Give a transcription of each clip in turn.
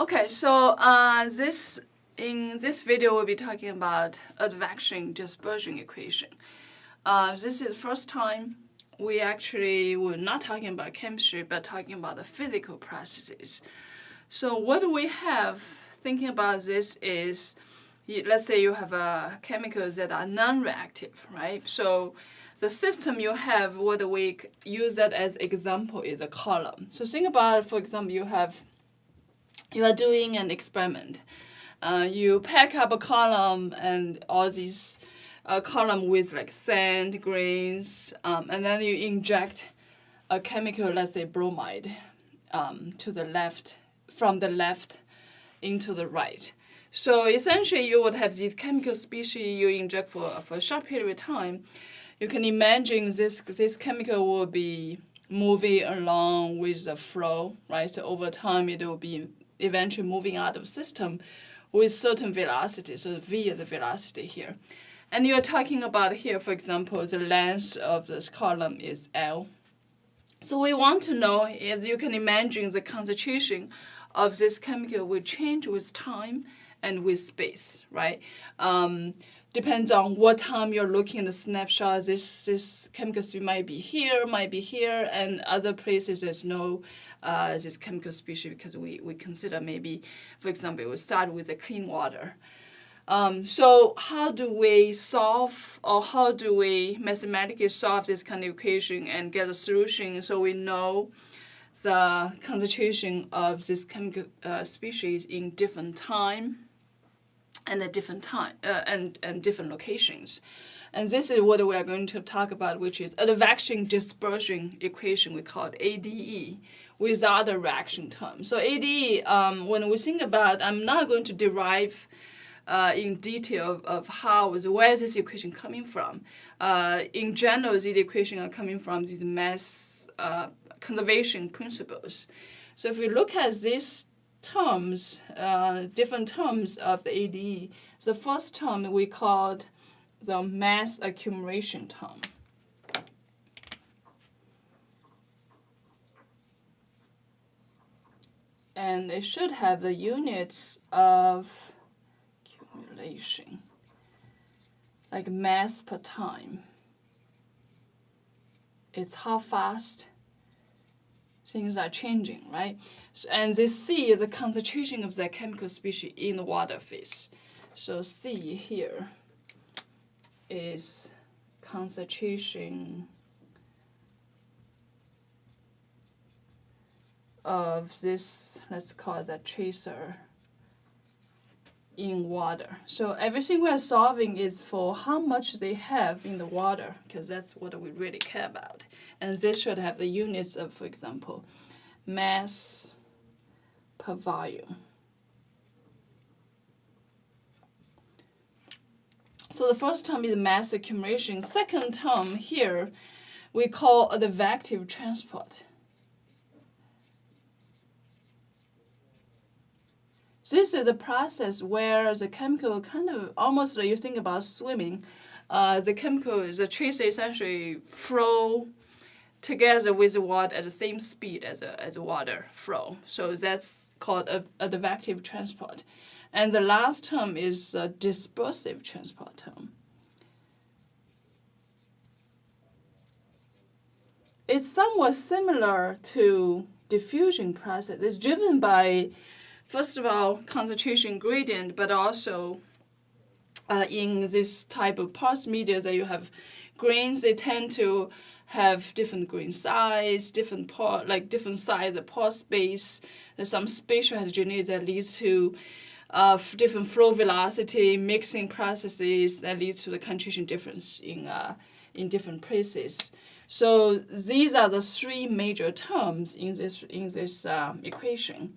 Okay, so uh, this in this video we'll be talking about advection dispersion equation. Uh, this is first time we actually were not talking about chemistry but talking about the physical processes. So what we have thinking about this is let's say you have uh, chemicals that are non-reactive, right? So the system you have, what we use that as example is a column. So think about, for example, you have you are doing an experiment. Uh, you pack up a column and all these uh, column with like sand, grains, um, and then you inject a chemical, let's say bromide, um, to the left, from the left into the right. So essentially you would have these chemical species you inject for, for a short period of time. You can imagine this, this chemical will be moving along with the flow, right? So over time it will be eventually moving out of the system with certain velocity. So v is the velocity here. And you're talking about here, for example, the length of this column is L. So we want to know, as you can imagine, the concentration of this chemical will change with time and with space, right? Um, depends on what time you're looking at the snapshot. This, this chemical might be here, might be here, and other places there's no uh, this chemical species because we, we consider maybe, for example, we start with the clean water. Um, so how do we solve or how do we mathematically solve this kind of equation and get a solution so we know the concentration of this chemical uh, species in different time and at different time uh, and, and different locations. And this is what we are going to talk about, which is advection dispersion equation, we call it ADE, without a reaction term. So ADE, um, when we think about, I'm not going to derive uh, in detail of, of how, where is this equation coming from. Uh, in general, these equations are coming from these mass uh, conservation principles. So if we look at these terms, uh, different terms of the ADE, the first term we called the mass accumulation term. And it should have the units of accumulation, like mass per time. It's how fast things are changing, right? So, and this C is the concentration of the chemical species in the water phase. So C here is concentration of this, let's call it a tracer in water. So everything we're solving is for how much they have in the water, because that's what we really care about. And this should have the units of, for example, mass per volume. So the first term is mass accumulation. Second term here, we call the advective transport. This is a process where the chemical kind of almost like you think about swimming. Uh, the chemical, the trace essentially flow together with the water at the same speed as a, as a water flow. So that's called a, advective transport. And the last term is a dispersive transport term. It's somewhat similar to diffusion process. It's driven by first of all, concentration gradient, but also uh, in this type of porous media that you have grains, they tend to have different grain size, different pore, like different size of pore space. There's some spatial heterogeneity that leads to uh, different flow velocity, mixing processes that leads to the concentration difference in, uh, in different places. So these are the three major terms in this, in this uh, equation.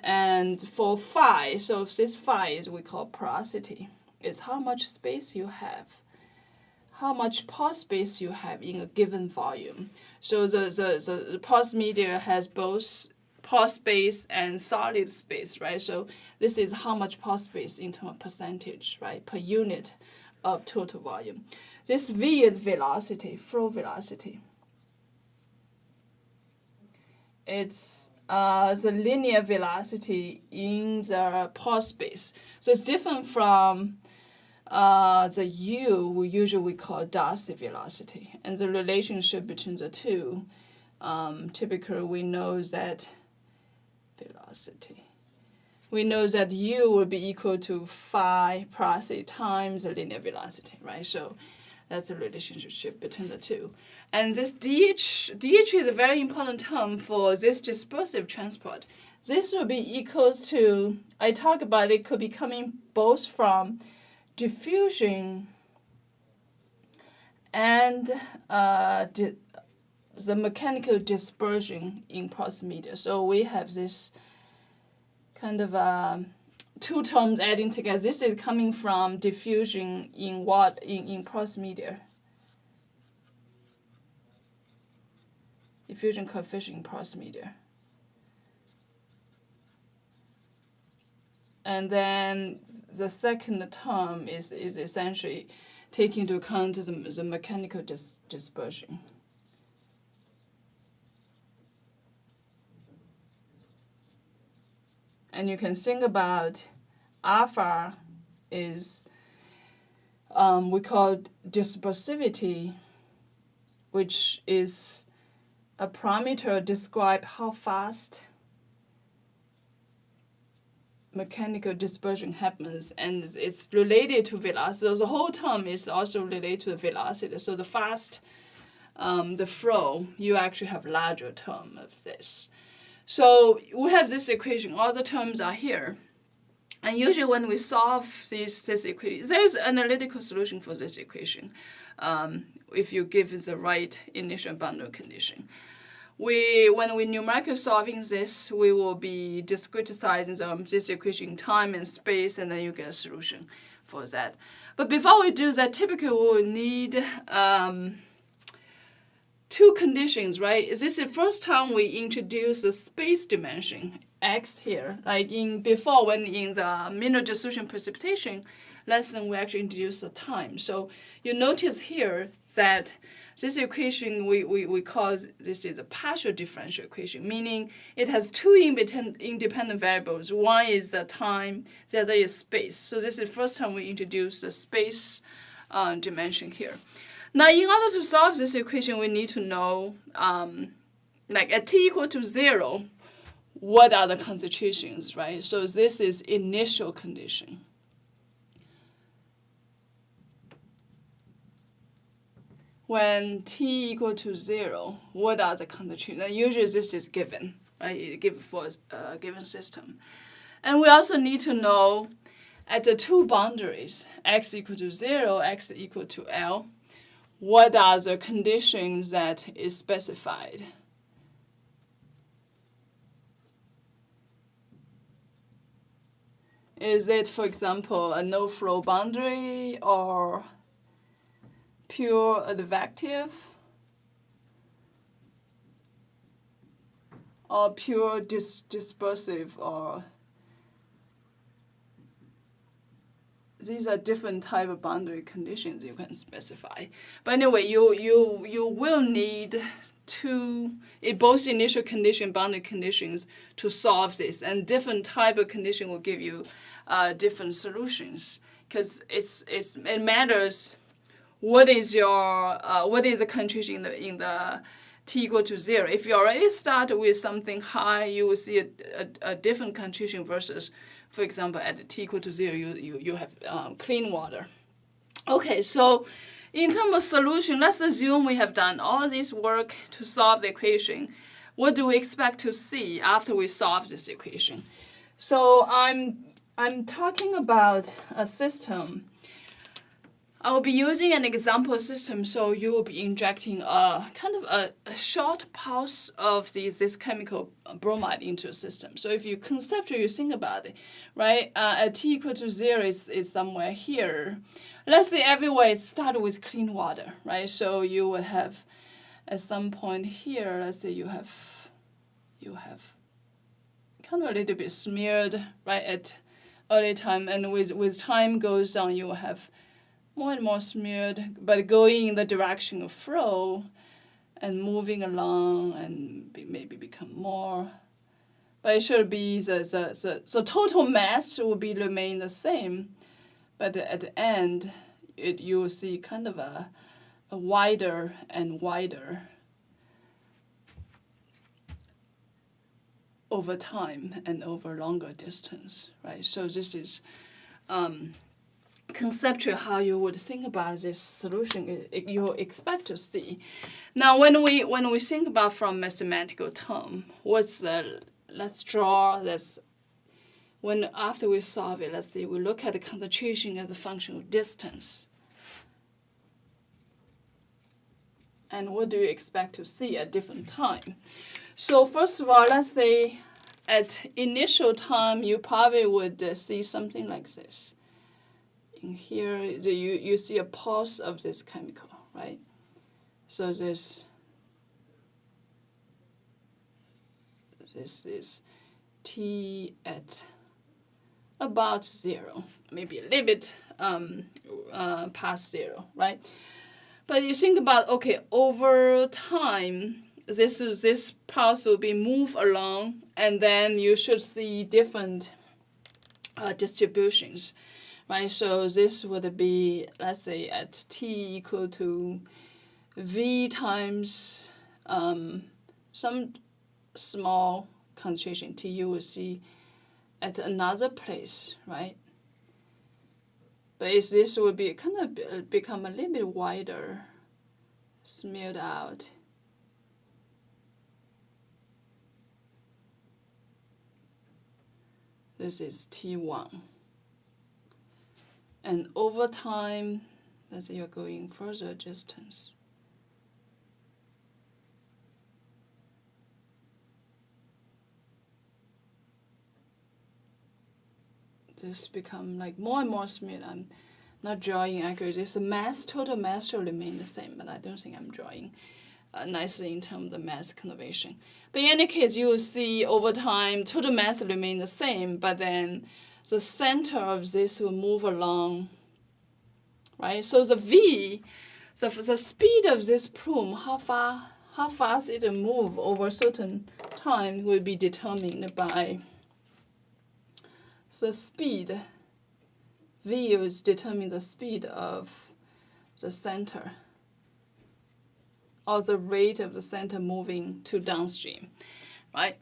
And for phi, so this phi is we call porosity, is how much space you have, how much pore space you have in a given volume. So the, the, the, the porous media has both pore space and solid space, right? So this is how much pore space in terms of percentage, right, per unit of total volume. This V is velocity, flow velocity. It's uh, the linear velocity in the pore space. So it's different from uh, the u, we usually we call Darcy velocity. And the relationship between the two, um, typically we know that velocity. We know that u will be equal to phi a times the linear velocity, right? So that's the relationship between the two. And this DH, DH is a very important term for this dispersive transport. This will be equals to, I talk about it could be coming both from diffusion and uh, the mechanical dispersion in porous media. So we have this kind of uh, two terms adding together. This is coming from diffusion in what in, in media. Diffusion coefficient in media. And then the second term is, is essentially taking into account the, the mechanical dis dispersion. And you can think about alpha is um, we call dispersivity, which is a parameter describe how fast mechanical dispersion happens and it's related to velocity. So the whole term is also related to the velocity. So the fast, um, the flow, you actually have larger term of this. So we have this equation, all the terms are here. And usually when we solve this, this equation, there's an analytical solution for this equation um, if you give the right initial boundary condition we, when we numerically solving this, we will be discretizing um, this equation in time and space, and then you get a solution for that. But before we do that, typically we will need um, two conditions, right? Is this the first time we introduce the space dimension, x here, like in before when in the mineral dissolution precipitation lesson, we actually introduced the time. So you notice here that this equation we, we, we call this is a partial differential equation, meaning it has two independent variables. One is the time, the other is space. So this is the first time we introduce the space uh, dimension here. Now, in order to solve this equation, we need to know, um, like at t equal to 0, what are the concentrations, right? So this is initial condition. when t equal to 0, what are the concentrations? Usually this is given, right? Given for a given system. And we also need to know at the two boundaries, x equal to 0, x equal to L, what are the conditions that is specified. Is it, for example, a no-flow boundary or pure advective or pure dis dispersive or these are different type of boundary conditions you can specify. But anyway, you you you will need two both initial condition boundary conditions to solve this, and different type of condition will give you uh, different solutions because it's it's it matters what is your uh, what is the concentration in the in the t equal to zero. If you already start with something high, you will see a, a, a different concentration versus, for example, at t equal to zero, you you you have um, clean water. Okay, so in terms of solution, let's assume we have done all this work to solve the equation. What do we expect to see after we solve this equation? So I'm I'm talking about a system I will be using an example system, so you will be injecting a kind of a, a short pulse of the, this chemical bromide into a system. So if you conceptually think about it, right, uh, at t equal to zero is, is somewhere here. Let's say everywhere start with clean water, right? So you will have at some point here, let's say you have you have kind of a little bit smeared right at early time, and with with time goes on, you will have more and more smeared, but going in the direction of flow and moving along and be, maybe become more but it should be the, the, the, the total mass will be remain the same, but at the end, it, you will see kind of a, a wider and wider over time and over longer distance, right? So this is um, conceptual how you would think about this solution you expect to see. Now, when we when we think about from mathematical term, what's the let's draw this. When after we solve it, let's see, we look at the concentration as a function of distance. And what do you expect to see at different time? So first of all, let's say at initial time, you probably would uh, see something like this. In here, the, you, you see a pulse of this chemical, right? So this, this is T at about zero, maybe a little bit um, uh, past zero, right? But you think about, okay, over time, this, this pulse will be moved along, and then you should see different uh, distributions, right? So this would be, let's say, at t equal to v times um, some small concentration t, you will see at another place, right? But this would be kind of become a little bit wider, smeared out. This is T1. And over time, let's say you're going further distance. This become like more and more smooth. I'm not drawing accurately. The mass, total mass will remain the same, but I don't think I'm drawing uh, nicely in terms of the mass conservation. But in any case, you will see over time, total mass remain the same, but then the center of this will move along, right? So the V, the, the speed of this plume, how far, how fast it move over a certain time will be determined by the speed. V is determine the speed of the center or the rate of the center moving to downstream, right?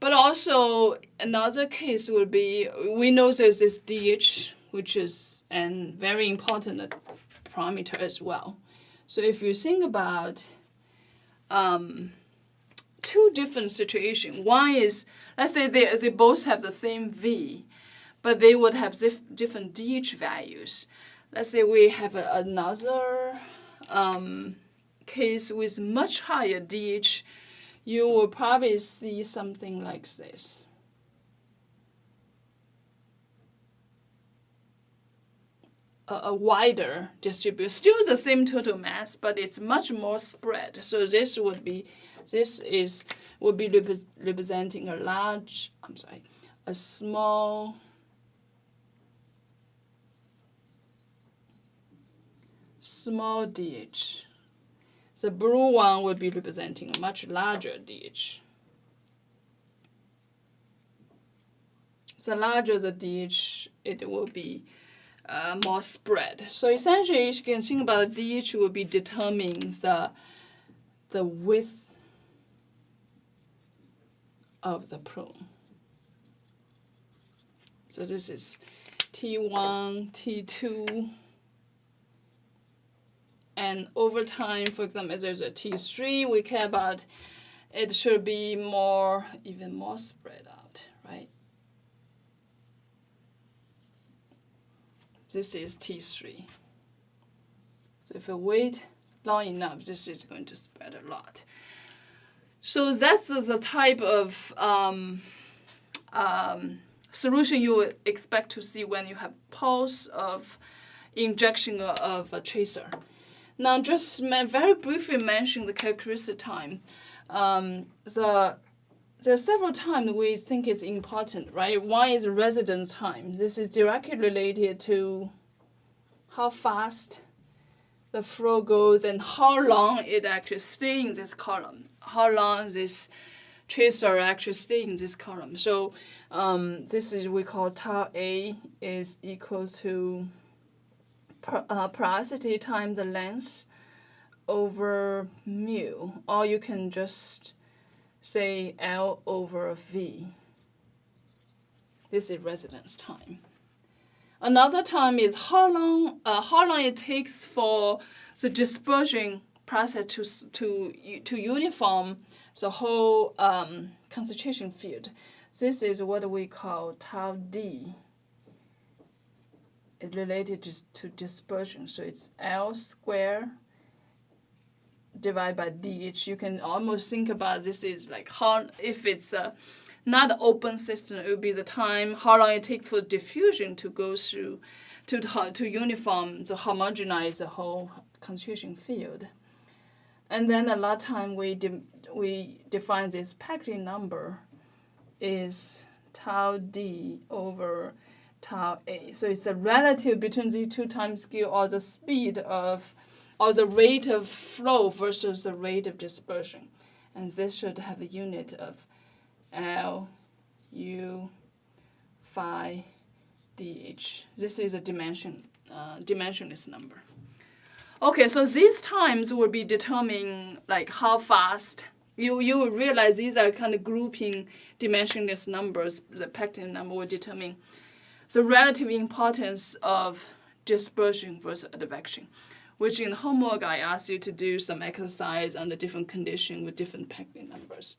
But also another case would be, we know there's this DH, which is a very important parameter as well. So if you think about um, two different situations, one is, let's say they, they both have the same V, but they would have dif different DH values. Let's say we have a, another um, case with much higher DH, you will probably see something like this. A, a wider distribution, still the same total mass, but it's much more spread. So this would be, this is would be rep representing a large, I'm sorry, a small small DH. The blue one will be representing a much larger DH. The larger the DH, it will be uh, more spread. So essentially, you can think about the DH will be determining the, the width of the plume. So this is T1, T2, and over time, for example, if there's a T3, we care about it should be more, even more spread out, right? This is T3. So if you wait long enough, this is going to spread a lot. So that's the type of um, um, solution you would expect to see when you have pulse of injection of a tracer. Now, just very briefly mention the characteristic time. Um, the there are several times we think it's important, right? One is residence time. This is directly related to how fast the flow goes and how long it actually stays in this column, how long this tracer actually stay in this column. So um, this is we call tau A is equal to per, uh, porosity times the length over mu, or you can just say L over V. This is residence time. Another time is how long uh, how long it takes for the dispersion process to to to uniform the whole um, concentration field. This is what we call tau d. It related to, to dispersion, so it's L square divided by dh. You can almost think about this is like how if it's a not open system, it would be the time how long it takes for diffusion to go through to to uniform to homogenize the whole concentration field. And then a lot of time we de we define this Peclet number is tau d over tau a. So it's a relative between these two time scale or the speed of or the rate of flow versus the rate of dispersion. And this should have the unit of L U phi dh. This is a dimension uh, dimensionless number. Okay, so these times will be determining like how fast you you will realize these are kind of grouping dimensionless numbers. The Peclet number will determine the relative importance of dispersion versus advection, which in homework I asked you to do some exercise under different condition with different Peclet numbers.